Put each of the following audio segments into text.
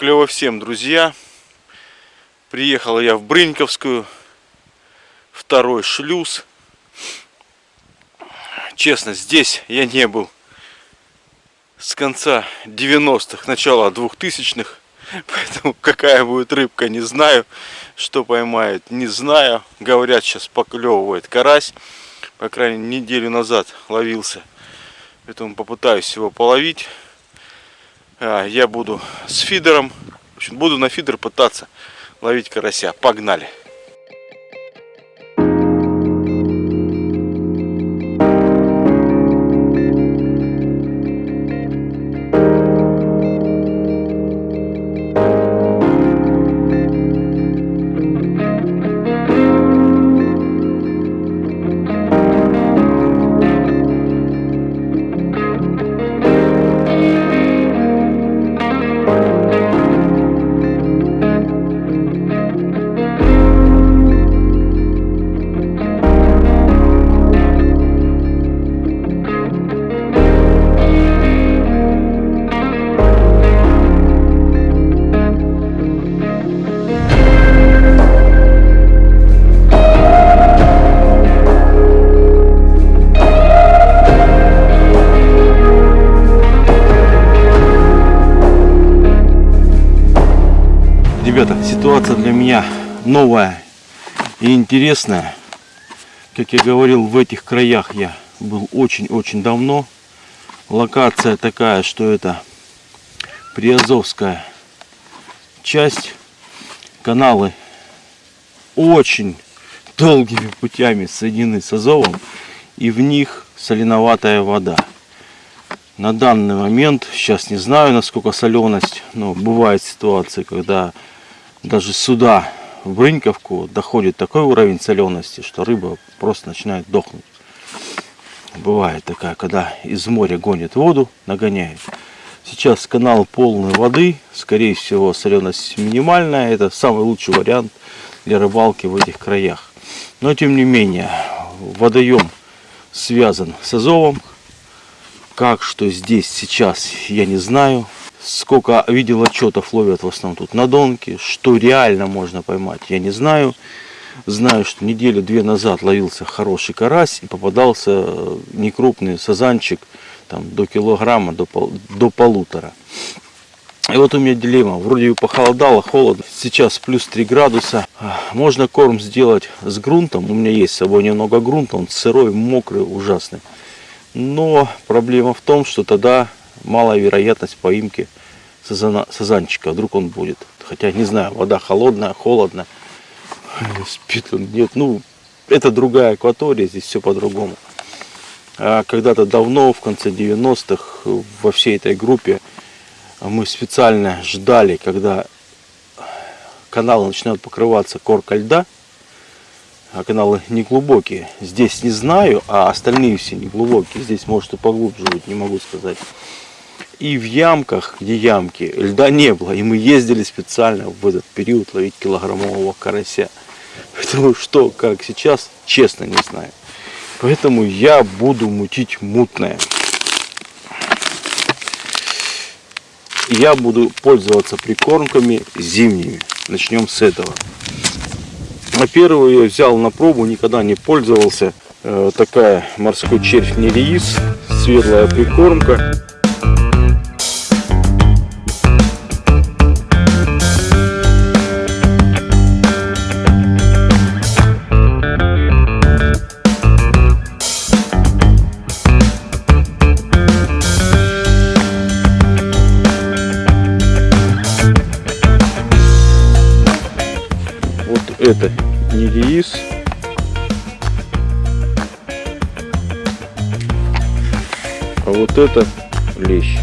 Клево всем, друзья. Приехал я в Брыньковскую. Второй шлюз. Честно, здесь я не был с конца 90-х, начала 2000-х. Поэтому какая будет рыбка, не знаю. Что поймает, не знаю. Говорят, сейчас поклевывает карась. По крайней мере, неделю назад ловился. Поэтому попытаюсь его половить. А, я буду с фидером. Буду на фидер пытаться ловить карася. Погнали! Меня новая и интересная. Как я говорил, в этих краях я был очень-очень давно. Локация такая, что это Приазовская часть. Каналы очень долгими путями соединены с Азовом. И в них соленоватая вода. На данный момент, сейчас не знаю, насколько соленость, но бывает ситуации, когда даже сюда, в Брыньковку, доходит такой уровень солености, что рыба просто начинает дохнуть. Бывает такая, когда из моря гонит воду, нагоняет. Сейчас канал полный воды, скорее всего соленость минимальная. Это самый лучший вариант для рыбалки в этих краях. Но тем не менее, водоем связан с Азовом. Как, что здесь сейчас, я не знаю сколько видел отчетов ловят в основном тут на донке, что реально можно поймать, я не знаю. Знаю, что неделю-две назад ловился хороший карась и попадался э, некрупный сазанчик там, до килограмма, до, пол, до полутора. И вот у меня дилемма. Вроде бы похолодало, холодно. Сейчас плюс 3 градуса. Можно корм сделать с грунтом. У меня есть с собой немного грунта. Он сырой, мокрый, ужасный. Но проблема в том, что тогда малая вероятность поимки сазана, сазанчика. Вдруг он будет. Хотя не знаю, вода холодная, холодная. Спит он, нет. Ну, это другая акватория, здесь все по-другому. А когда-то давно, в конце 90-х, во всей этой группе мы специально ждали, когда каналы начинают покрываться коркой льда, а каналы не глубокие. Здесь не знаю, а остальные все не глубокие. Здесь может и поглубже быть, не могу сказать. И в ямках, где ямки, льда не было. И мы ездили специально в этот период ловить килограммового карася. Поэтому что, как сейчас, честно не знаю. Поэтому я буду мутить мутное. Я буду пользоваться прикормками зимними. Начнем с этого. На первую я взял на пробу, никогда не пользовался. Э, такая морской червь нереис, светлая прикормка. Это не рис. А вот это лещ.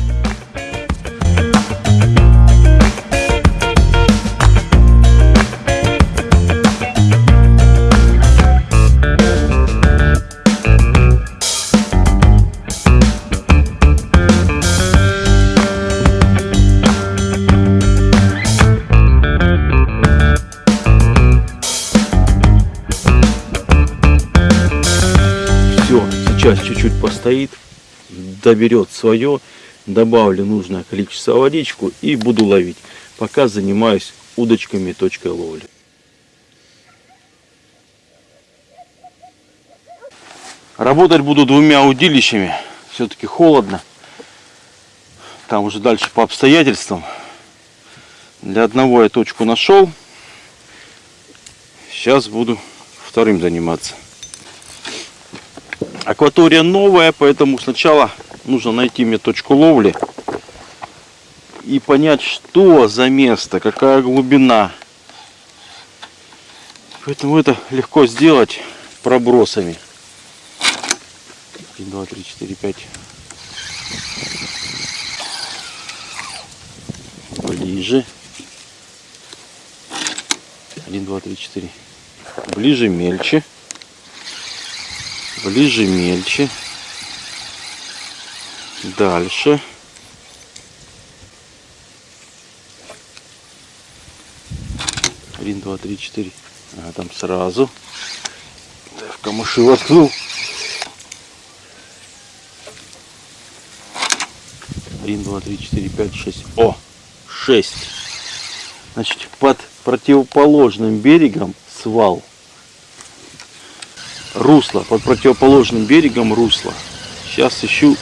Доберет свое, добавлю нужное количество водичку и буду ловить. пока занимаюсь удочками точкой ловли. Работать буду двумя удилищами. Все-таки холодно. Там уже дальше по обстоятельствам. Для одного я точку нашел. Сейчас буду вторым заниматься. Акватория новая, поэтому сначала нужно найти мне точку ловли и понять, что за место, какая глубина. Поэтому это легко сделать пробросами. 1, 2, 3, 4, 5. Ближе. 1, 2, 3, 4. Ближе мельче. Ближе мельче. Дальше. Один, два, три, четыре. А там сразу. в камыши воткнул. Один, два, три, четыре, пять, шесть. О, шесть. Значит, под противоположным берегом свал. Русло. Под противоположным берегом русло. Сейчас ищу,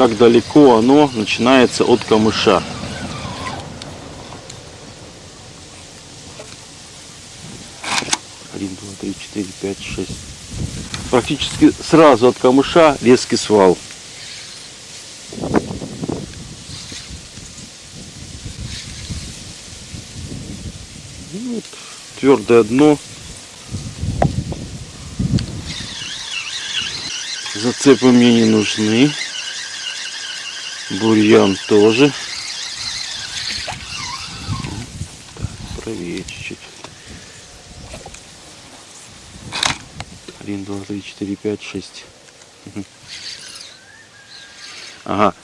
как далеко оно начинается от камыша. Один, два, три, четыре, пять, шесть. Практически сразу от камыша резкий свал. твердое дно. Зацепы мне не нужны. Бурьян тоже. Правее чуть-чуть. Один, два, три, четыре, пять, шесть. Ага.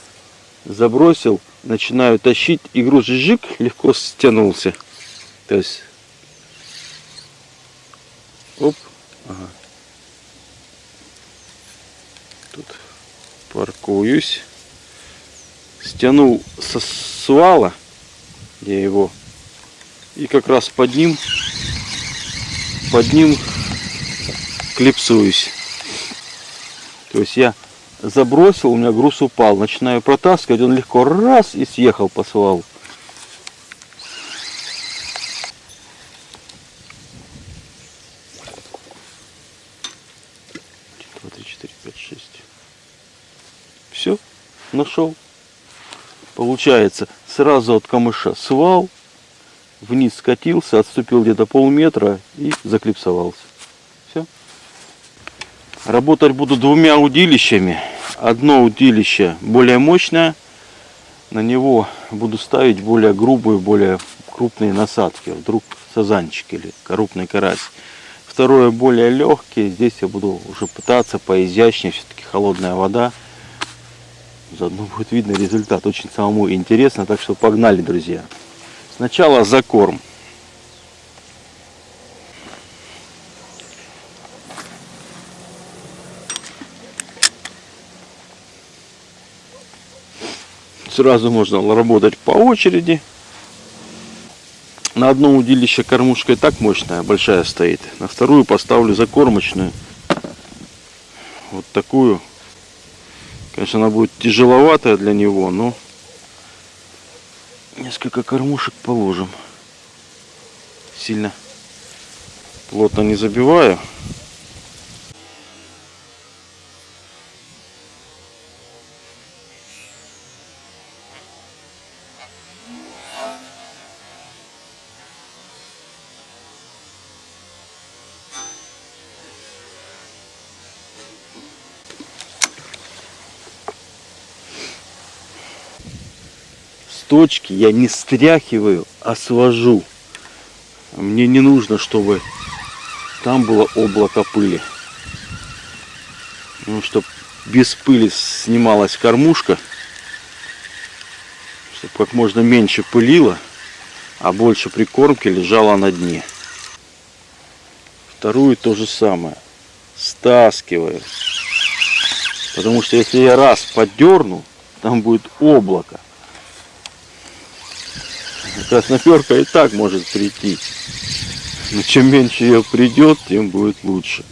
Забросил, начинаю тащить, и груз жик легко стянулся. То есть Оп. Ага. Тут паркуюсь. Стянул со свала я его. И как раз под ним под ним клипсуюсь. То есть я забросил, у меня груз упал. Начинаю протаскивать, он легко раз и съехал по свалу. 6. Все, нашел. Получается, сразу от камыша свал, вниз скатился, отступил где-то полметра и заклипсовался. Все. Работать буду двумя удилищами. Одно удилище более мощное. На него буду ставить более грубые, более крупные насадки. Вдруг сазанчик или крупный карась второе более легкие. Здесь я буду уже пытаться поизящнее. Все-таки холодная вода. Заодно будет видно результат. Очень самому интересно. Так что погнали, друзья. Сначала закорм. Сразу можно работать по очереди. На одно удилище кормушка и так мощная, большая стоит. На вторую поставлю закормочную. Вот такую. Конечно, она будет тяжеловатая для него, но несколько кормушек положим. Сильно плотно не забиваю. Точки я не стряхиваю, а свожу. Мне не нужно, чтобы там было облако пыли. Ну, чтобы без пыли снималась кормушка, чтобы как можно меньше пылило, а больше прикормки лежало на дне. Вторую то же самое. Стаскиваю. Потому что если я раз подерну, там будет облако. Красноперка и так может прийти. Но чем меньше ее придет, тем будет лучше.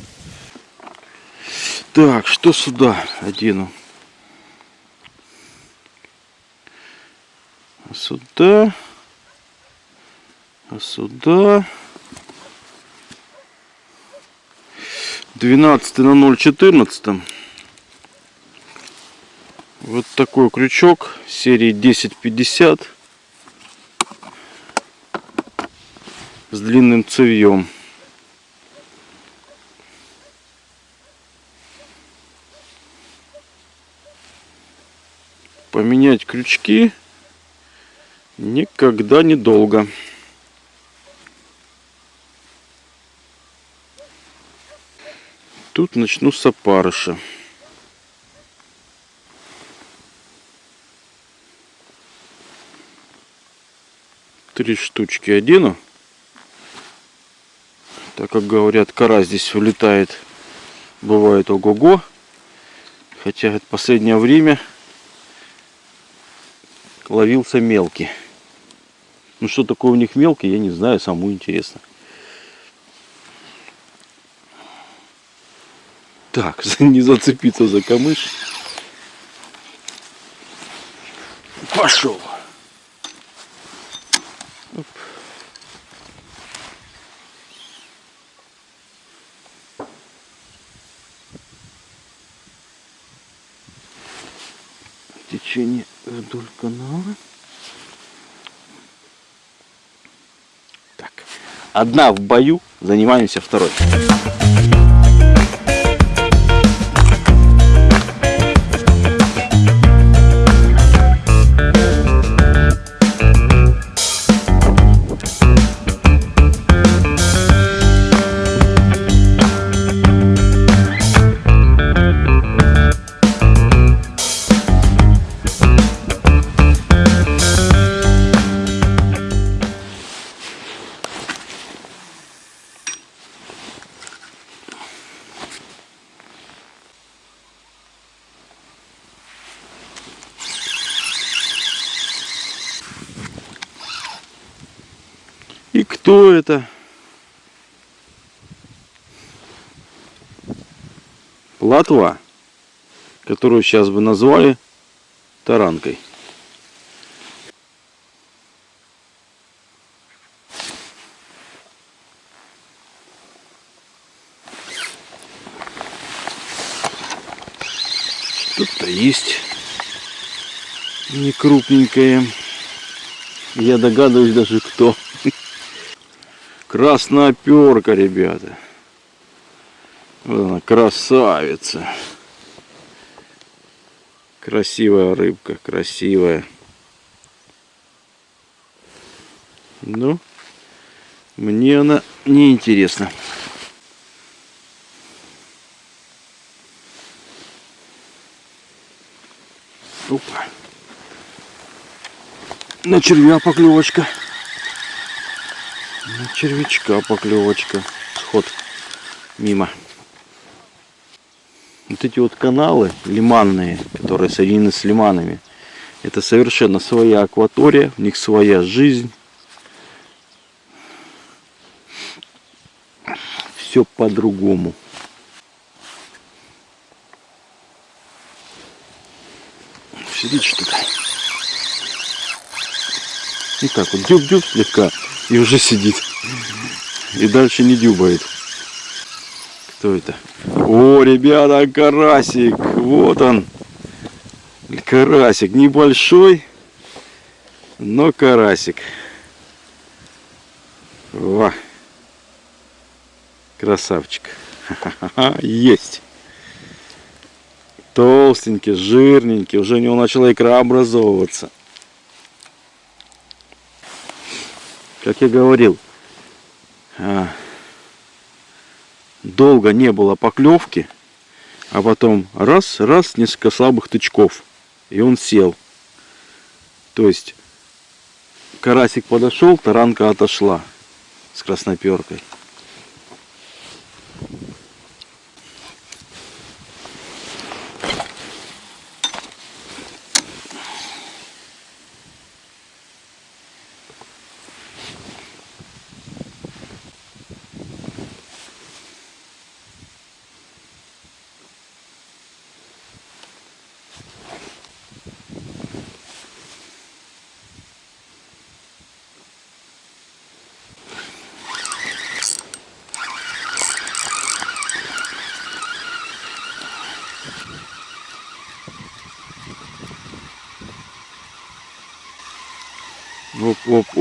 Так, что сюда одену? А сюда. А сюда. 12 на 0,14. Вот такой крючок серии 1050 с длинным цевьем. Поменять крючки никогда не долго. Тут начну с опарыша. Три штучки одену. Так как говорят, кора здесь улетает, бывает ого-го. Хотя это последнее время ловился мелкий. Ну что такое у них мелкий, я не знаю, самому интересно. Так, не зацепиться за камыш. Пошел. Течение вдоль канала. Так, одна в бою, занимаемся второй. Кто это? Платва, которую сейчас бы назвали таранкой. Что-то есть не крупненькое. Я догадываюсь даже кто. Красноперка, ребята. Вот она, красавица. Красивая рыбка, красивая. Ну, мне она не интересна. Опа. На червя поклевочка. На червячка поклевочка. Сход мимо. Вот эти вот каналы лиманные, которые соединены с лиманами, это совершенно своя акватория, у них своя жизнь. Все по-другому. Сидит что-то. И так вот дюб-дюб слегка и уже сидит. И дальше не дюбает. Кто это? О, ребята, карасик. Вот он. Карасик. Небольшой, но карасик. Во. Красавчик. Есть. Толстенький, жирненький. Уже у него начала икра образовываться. Как я говорил, а, долго не было поклевки, а потом раз, раз, несколько слабых тычков, и он сел. То есть карасик подошел, таранка отошла с красноперкой.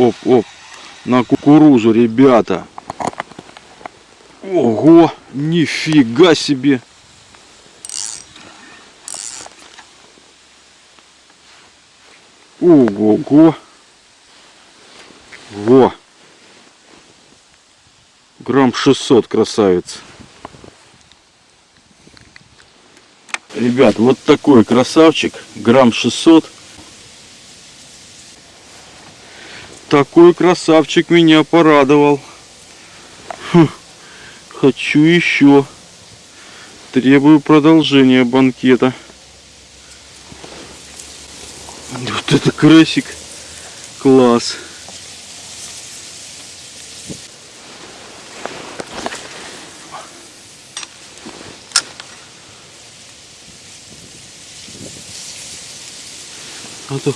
Оп, оп. На кукурузу, ребята. Ого, нифига себе. Ого-го. Во. Грамм 600, красавец. Ребят, вот такой красавчик. Грамм 600. Такой красавчик меня порадовал. Фу, хочу еще. Требую продолжения банкета. Вот это красик. Класс. А то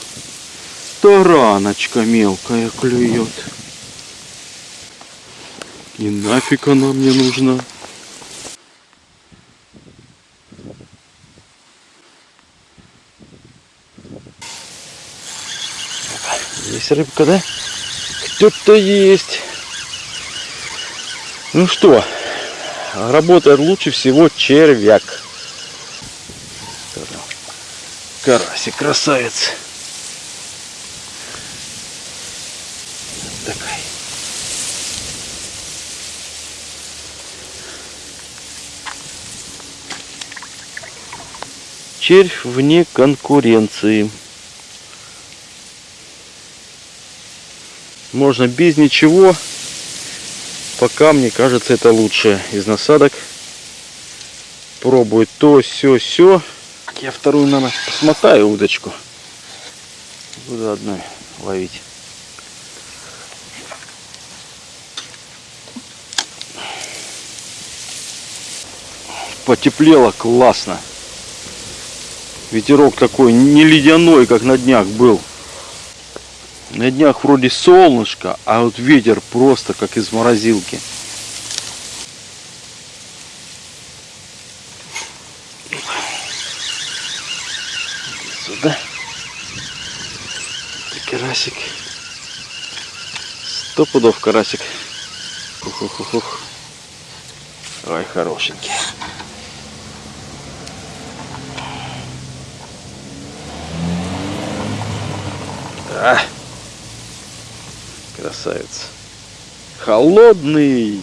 тараночка мелкая клюет. И нафиг она мне нужна. Есть рыбка, да? Кто-то есть. Ну что, работает лучше всего червяк. Карасик, красавец. Червь вне конкуренции. Можно без ничего. Пока, мне кажется, это лучшее из насадок. Пробую то, все, все. Я вторую, наверное, посмотаю удочку. Буду одной ловить. Потеплело классно. Ветерок такой не ледяной, как на днях был. На днях вроде солнышко, а вот ветер просто как из морозилки. Сюда. Это карасик. Сто пудов карасик. Ух-ух-ух. Ой, хорошенький. А красавец. Холодный,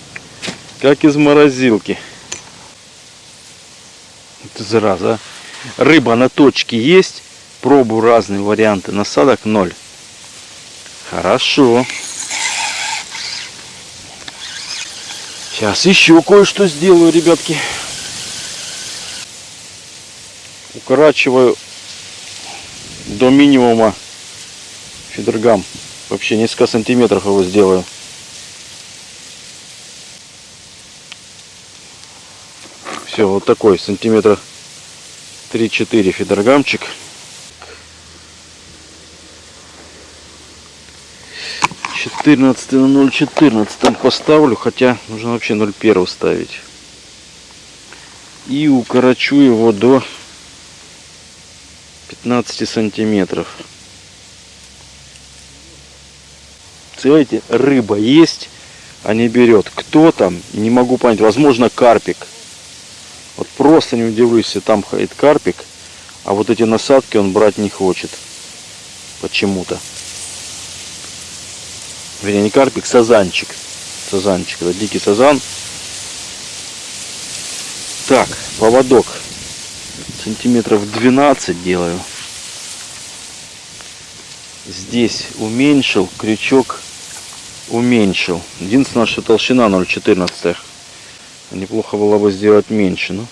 как из морозилки. Это зараза. Рыба на точке есть. Пробую разные варианты насадок. Ноль. Хорошо. Сейчас еще кое-что сделаю, ребятки. Укорачиваю до минимума фидергам. Вообще несколько сантиметров его сделаю. Все, вот такой сантиметра 3-4 фидергамчик. Четырнадцатый на ноль четырнадцатом поставлю, хотя нужно вообще ноль первого ставить. И укорочу его до 15 сантиметров. Представляете, рыба есть, а не берет. Кто там? Не могу понять. Возможно, карпик. Вот просто не удивлюсь, если там ходит карпик, а вот эти насадки он брать не хочет. Почему-то. Вернее, не карпик, сазанчик. Сазанчик, это дикий сазан. Так, поводок. Сантиметров 12 делаю. Здесь уменьшил крючок уменьшил. Единственное, что толщина 0,14. Неплохо было бы сделать меньше. Но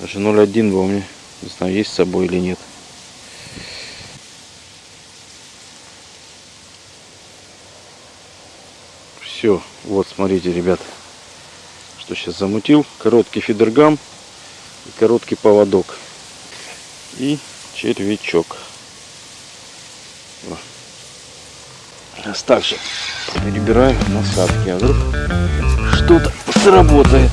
даже 0,1 бы у меня, не знаю, есть с собой или нет. Все, вот смотрите, ребят, что сейчас замутил. Короткий фидергам и короткий поводок. И червячок. Сейчас также перебираю насадки, а вдруг что-то сработает.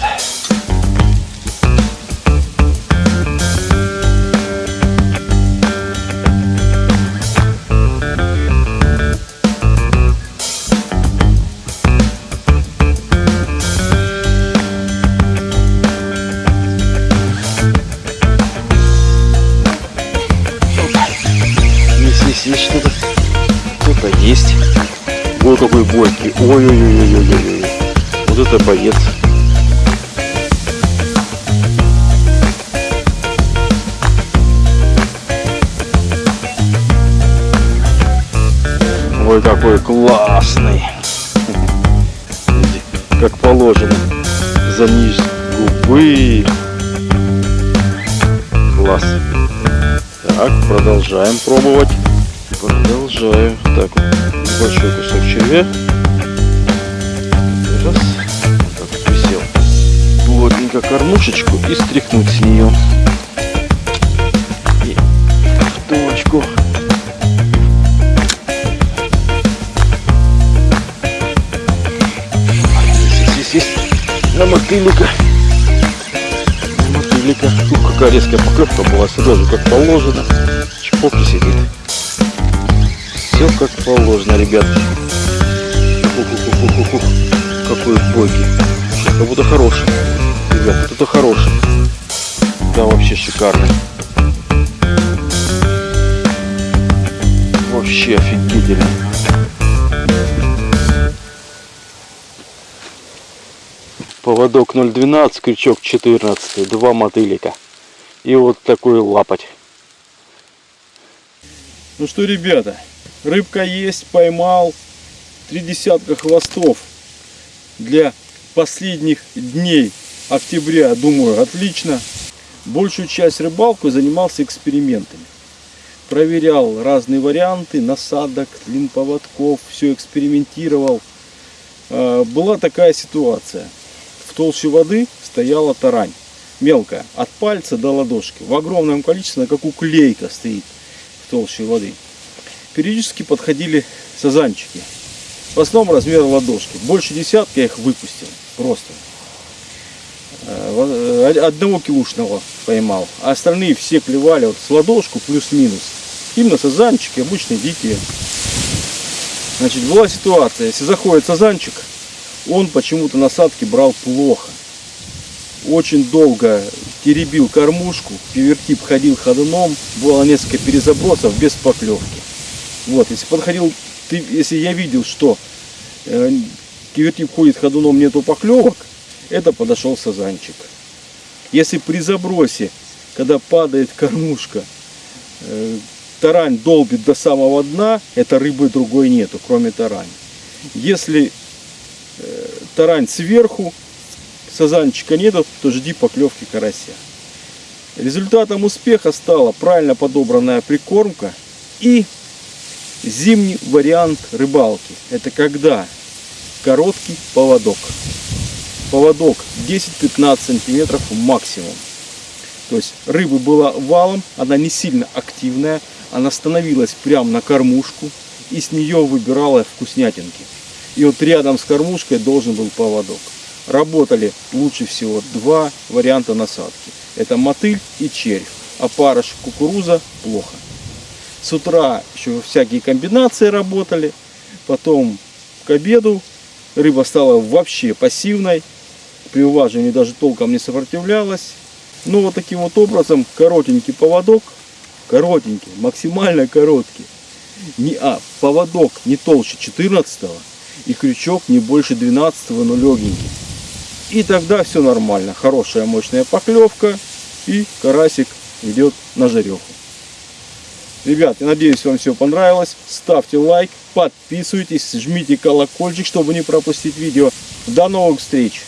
Ой, какой бойкий. Ой-ой-ой-ой-ой-ой. Вот это боец. Ой, какой классный. Как положено. За низ губы. Класс. Так, продолжаем пробовать. Продолжаю. Так, небольшой кусок червя. Плотненько кормушечку и стряхнуть с нее. И в точку. Есть, есть. На мотылька. На мотылька. Ух, какая резкая поклевка была. Сюда же как положено. Чпок и сидит. Все как положено, ребятки. Ух-ух-ух-ух-ух. Какой бойкий. Сейчас как будто хороший. Ребят, это хороший. Да, вообще шикарный. Вообще офигительно. Поводок 0,12, крючок 14, два мотылика. И вот такой лапать. Ну что, ребята, рыбка есть, поймал. Три десятка хвостов для последних дней октября, думаю, отлично. Большую часть рыбалку занимался экспериментами. Проверял разные варианты насадок, длин поводков, все экспериментировал. А, Была такая ситуация. В толще воды стояла тарань. Мелкая, от пальца до ладошки. В огромном количестве, как уклейка стоит в толще воды. Периодически подходили сазанчики. В основном размер ладошки. Больше десятка я их выпустил. Просто. Э, во- Одного килушного поймал. А остальные все клевали вот с ладошку плюс-минус. Именно сазанчики, обычные дикие. Значит, была ситуация, если заходит сазанчик, он почему-то насадки брал плохо. Очень долго теребил кормушку, пивертип ходил ходуном, было несколько перезабросов без поклевки. Вот, если подходил, ты, если я видел, что э, кивертип ходит ходуном, нету поклевок, это подошел сазанчик. Если при забросе, когда падает кормушка, э, тарань долбит до самого дна, это рыбы другой нету, кроме тарани. Если э, тарань сверху, сазанчика нету, то жди поклевки карася. Результатом успеха стала правильно подобранная прикормка и зимний вариант рыбалки. Это когда короткий поводок. Поводок 10-15 сантиметров максимум. То есть рыба была валом, она не сильно активная, она становилась прямо на кормушку и с нее выбирала вкуснятинки. И вот рядом с кормушкой должен был поводок. Работали лучше всего два варианта насадки. Это мотыль и червь. А парыш кукуруза плохо. С утра еще всякие комбинации работали. Потом к обеду рыба стала вообще пассивной. При уважении даже толком не сопротивлялась. Ну вот таким вот образом коротенький поводок. Коротенький, максимально короткий. Не, а, поводок не толще 14 и крючок не больше 12 но легенький. И тогда все нормально. Хорошая мощная поклевка и карасик идет на жареху. Ребят, я надеюсь, вам все понравилось. Ставьте лайк, подписывайтесь, жмите колокольчик, чтобы не пропустить видео. До новых встреч!